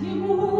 всему.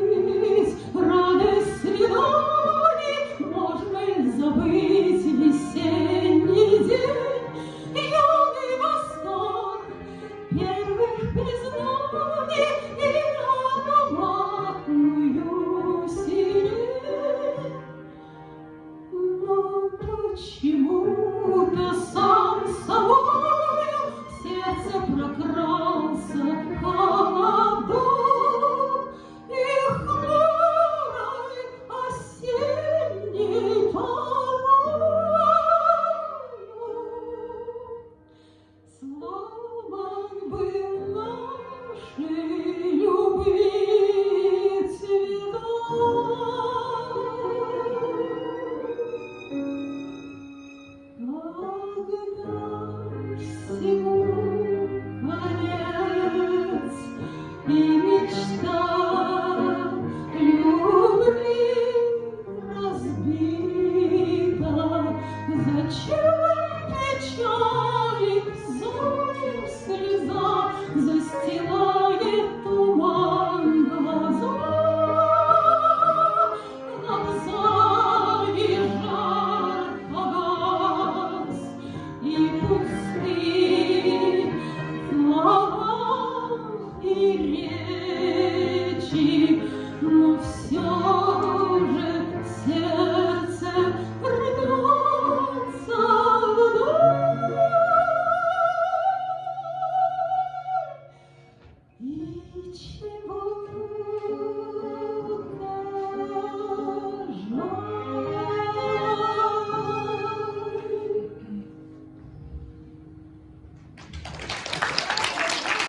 почему-то сам